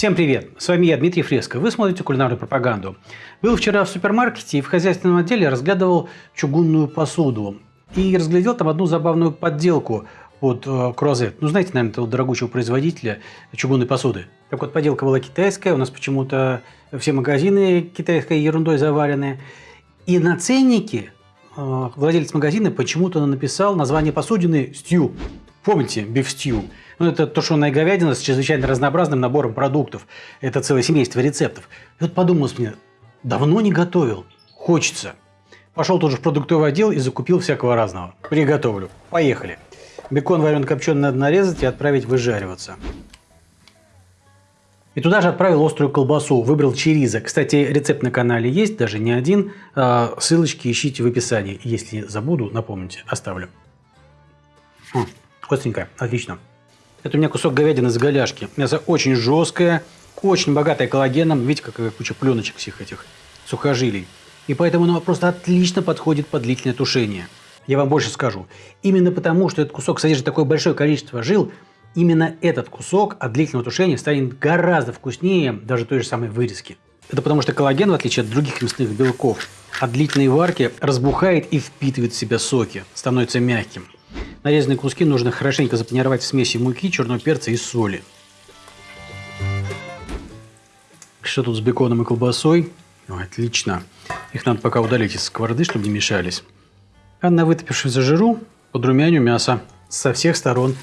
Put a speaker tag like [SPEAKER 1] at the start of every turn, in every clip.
[SPEAKER 1] Всем привет! С вами я, Дмитрий Фреско. Вы смотрите кулинарную пропаганду. Был вчера в супермаркете и в хозяйственном отделе разглядывал чугунную посуду. И разглядел там одну забавную подделку под э, круазет. Ну, знаете, наверное, этого дорогущего производителя чугунной посуды. Так вот, подделка была китайская. У нас почему-то все магазины китайской ерундой заварены. И на ценнике э, владелец магазина почему-то написал название посудины «Стью». Помните, биф? Ну, это тушеная говядина с чрезвычайно разнообразным набором продуктов. Это целое семейство рецептов. И вот подумалось мне, давно не готовил, хочется. Пошел тоже в продуктовый отдел и закупил всякого разного. Приготовлю. Поехали. Бекон варен копченый надо нарезать и отправить выжариваться. И туда же отправил острую колбасу, выбрал чериза. Кстати, рецепт на канале есть, даже не один. А, ссылочки ищите в описании. Если забуду, напомните, оставлю. Остренькая, отлично. Это у меня кусок говядины с голяшки. Мясо очень жесткое, очень богатое коллагеном. Видите, какая куча пленочек всех этих сухожилий. И поэтому оно просто отлично подходит под длительное тушение. Я вам больше скажу. Именно потому, что этот кусок содержит такое большое количество жил, именно этот кусок от длительного тушения станет гораздо вкуснее даже той же самой вырезки. Это потому что коллаген, в отличие от других мясных белков, от длительной варки разбухает и впитывает в себя соки, становится мягким. Нарезанные куски нужно хорошенько запанировать в смеси муки, черного перца и соли. Что тут с беконом и колбасой? Ой, отлично. Их надо пока удалить из сковороды, чтобы не мешались. А на вытопившемся жиру подрумяню мясо со всех сторон.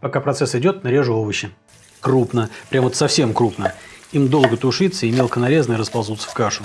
[SPEAKER 1] Пока процесс идет, нарежу овощи. Крупно, прям вот совсем крупно. Им долго тушиться и мелко нарезанные расползутся в кашу.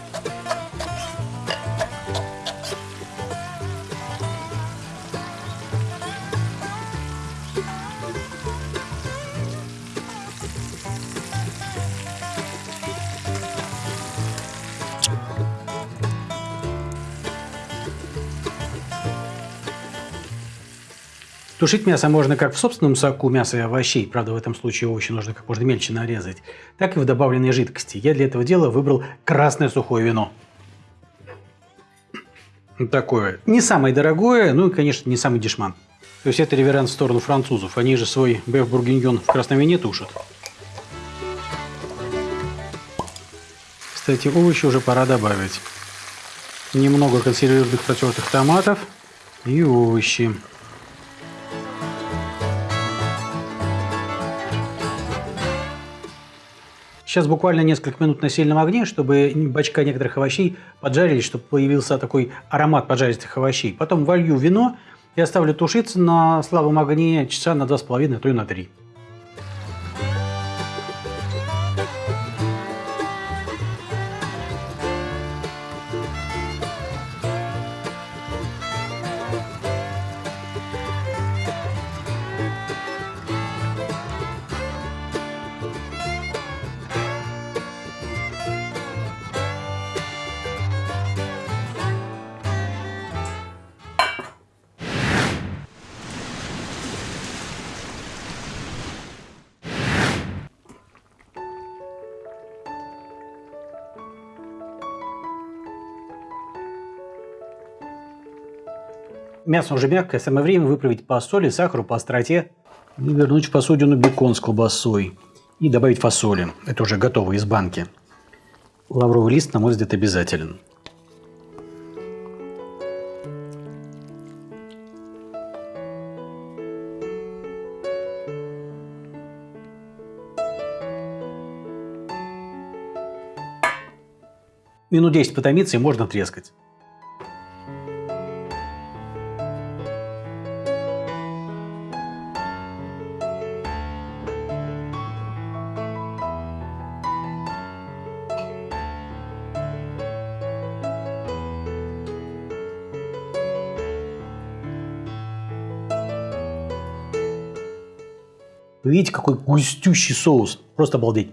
[SPEAKER 1] Тушить мясо можно как в собственном соку мяса и овощей, правда в этом случае овощи нужно как можно мельче нарезать, так и в добавленной жидкости. Я для этого дела выбрал красное сухое вино. Такое. Не самое дорогое, ну и, конечно, не самый дешман. То есть это реверанс в сторону французов. Они же свой беф бургиньон в красном вине тушат. Кстати, овощи уже пора добавить. Немного консервированных протертых томатов и овощи. Сейчас буквально несколько минут на сильном огне, чтобы бачка некоторых овощей поджарились, чтобы появился такой аромат поджаристых овощей. Потом волью вино и оставлю тушиться на слабом огне часа на 2,5, а то и на 3. Мясо уже мягкое, самое время выправить по соли, сахару, по остроте. И вернуть в посудину бекон с колбасой. И добавить фасоли. Это уже готово из банки. Лавровый лист, на мой взгляд, обязателен. Минут 10 потомиться и можно трескать. Вы видите, какой густющий соус. Просто обалдеть.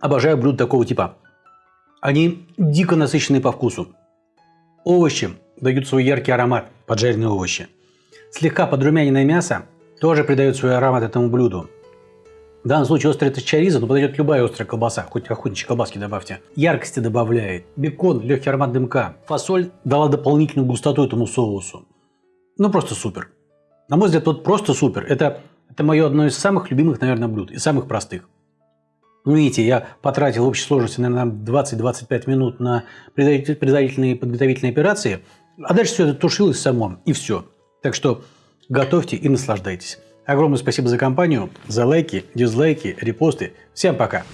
[SPEAKER 1] Обожаю блюда такого типа. Они дико насыщенные по вкусу. Овощи дают свой яркий аромат, поджаренные овощи. Слегка подрумяненное мясо тоже придает свой аромат этому блюду. В данном случае острый это чариза, но подойдет любая острая колбаса, хоть охотничьи колбаски добавьте. Яркости добавляет, бекон, легкий аромат дымка. Фасоль дала дополнительную густоту этому соусу. Ну, просто супер. На мой взгляд, вот просто супер. Это, это мое одно из самых любимых, наверное, блюд и самых простых. Ну, видите, я потратил в общей сложности, наверное, 20-25 минут на предварительные подготовительные операции, а дальше все это тушилось само, и все. Так что готовьте и наслаждайтесь. Огромное спасибо за компанию, за лайки, дизлайки, репосты. Всем пока!